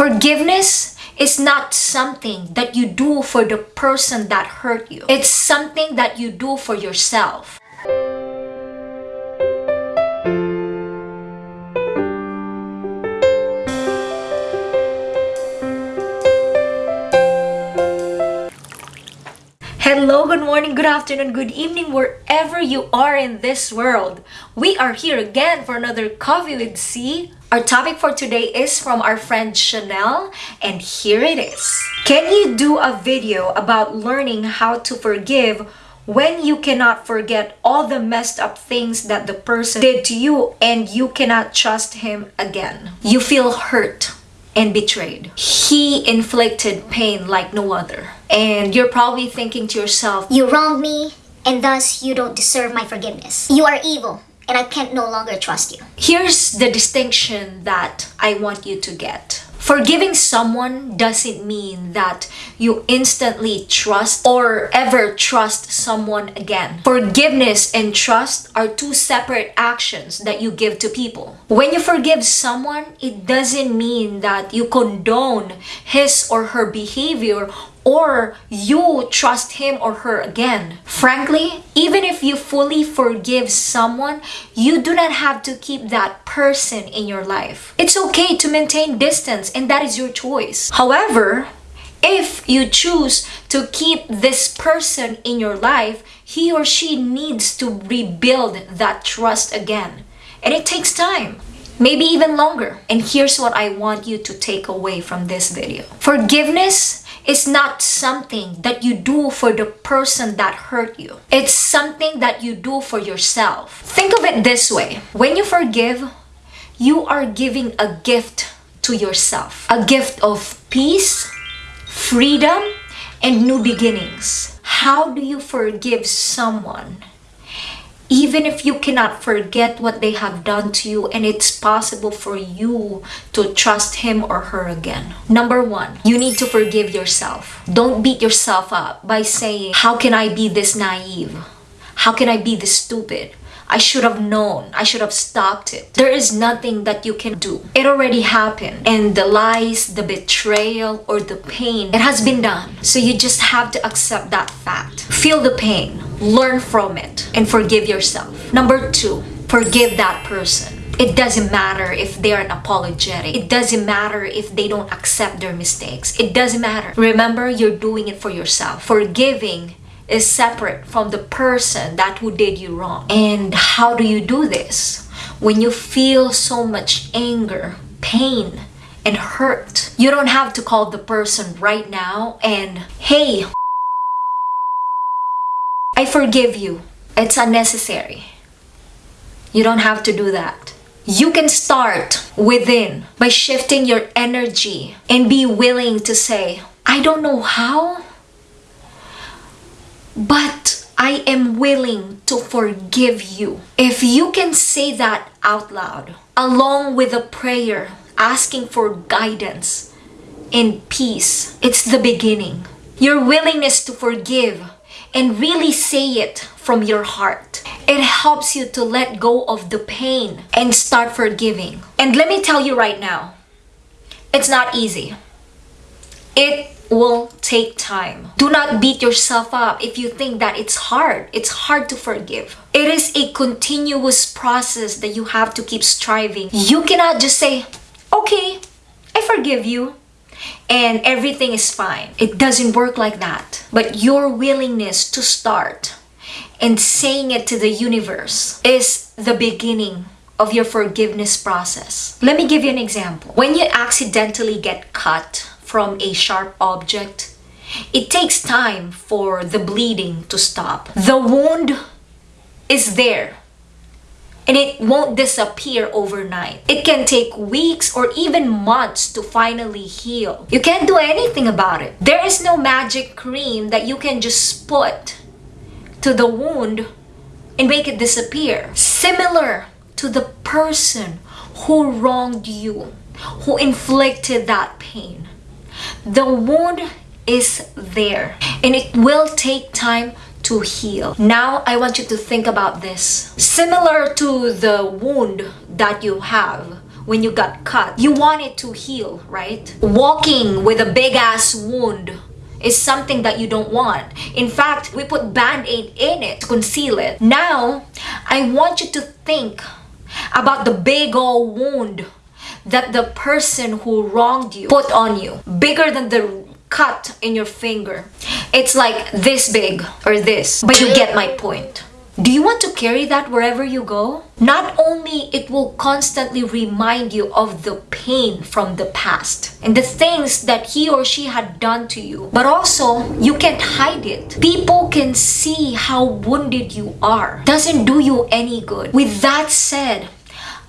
Forgiveness is not something that you do for the person that hurt you. It's something that you do for yourself. Good morning, good afternoon, good evening, wherever you are in this world. We are here again for another Coffee with C. Our topic for today is from our friend Chanel, and here it is. Can you do a video about learning how to forgive when you cannot forget all the messed up things that the person did to you and you cannot trust him again? You feel hurt and betrayed. He inflicted pain like no other. And you're probably thinking to yourself, You wronged me, and thus you don't deserve my forgiveness. You are evil, and I can not no longer trust you. here's the distinction that I want you to get. Forgiving someone doesn't mean that you instantly trust or ever trust someone again. Forgiveness and trust are two separate actions that you give to people. When you forgive someone, it doesn't mean that you condone his or her behavior or you trust him or her again. Frankly, even if you fully forgive someone, you do not have to keep that person in your life. It's okay to maintain distance and that is your choice. However, if you choose to keep this person in your life, he or she needs to rebuild that trust again. And it takes time maybe even longer. And here's what I want you to take away from this video. Forgiveness is not something that you do for the person that hurt you. It's something that you do for yourself. Think of it this way. When you forgive, you are giving a gift to yourself. A gift of peace, freedom, and new beginnings. How do you forgive someone even if you cannot forget what they have done to you and it's possible for you to trust him or her again. Number one, you need to forgive yourself. Don't beat yourself up by saying, how can I be this naive? How can I be this stupid? I should have known. I should have stopped it. There is nothing that you can do. It already happened. And the lies, the betrayal, or the pain, it has been done. So you just have to accept that fact. Feel the pain, learn from it, and forgive yourself. Number two, forgive that person. It doesn't matter if they are an apologetic. It doesn't matter if they don't accept their mistakes. It doesn't matter. Remember, you're doing it for yourself. Forgiving is separate from the person that who did you wrong. And how do you do this? When you feel so much anger, pain, and hurt, you don't have to call the person right now and, hey, I forgive you. It's unnecessary. You don't have to do that. You can start within by shifting your energy and be willing to say, I don't know how, but I am willing to forgive you. If you can say that out loud, along with a prayer asking for guidance and peace, it's the beginning. Your willingness to forgive and really say it from your heart. It helps you to let go of the pain and start forgiving. And let me tell you right now, it's not easy. It will take time. Do not beat yourself up if you think that it's hard. It's hard to forgive. It is a continuous process that you have to keep striving. You cannot just say, okay, I forgive you and everything is fine. It doesn't work like that. But your willingness to start and saying it to the universe is the beginning of your forgiveness process. Let me give you an example. When you accidentally get cut from a sharp object, it takes time for the bleeding to stop. The wound is there and it won't disappear overnight. It can take weeks or even months to finally heal. You can't do anything about it. There is no magic cream that you can just put to the wound and make it disappear. Similar to the person who wronged you, who inflicted that pain. The wound is there and it will take time to heal. Now, I want you to think about this. Similar to the wound that you have when you got cut. You want it to heal, right? Walking with a big ass wound is something that you don't want. In fact, we put band-aid in it to conceal it. Now, I want you to think about the big old wound that the person who wronged you put on you. Bigger than the cut in your finger. It's like this big or this, but you get my point. Do you want to carry that wherever you go? Not only it will constantly remind you of the pain from the past and the things that he or she had done to you, but also you can't hide it. People can see how wounded you are. Doesn't do you any good. With that said,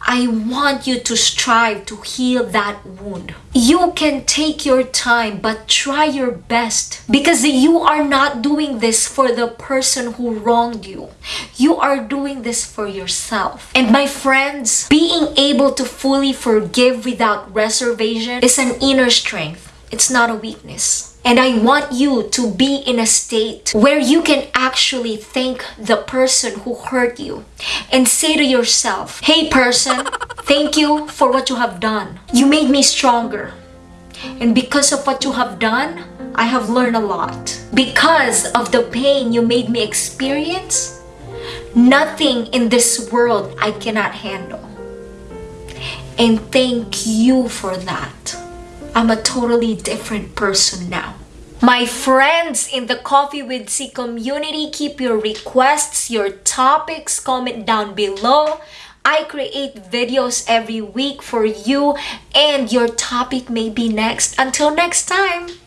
I want you to strive to heal that wound. You can take your time, but try your best because you are not doing this for the person who wronged you. You are doing this for yourself. And my friends, being able to fully forgive without reservation is an inner strength. It's not a weakness. And I want you to be in a state where you can actually thank the person who hurt you and say to yourself, Hey person, thank you for what you have done. You made me stronger. And because of what you have done, I have learned a lot. Because of the pain you made me experience, nothing in this world I cannot handle. And thank you for that. I'm a totally different person now. My friends in the Coffee with C community, keep your requests, your topics, comment down below. I create videos every week for you and your topic may be next. Until next time.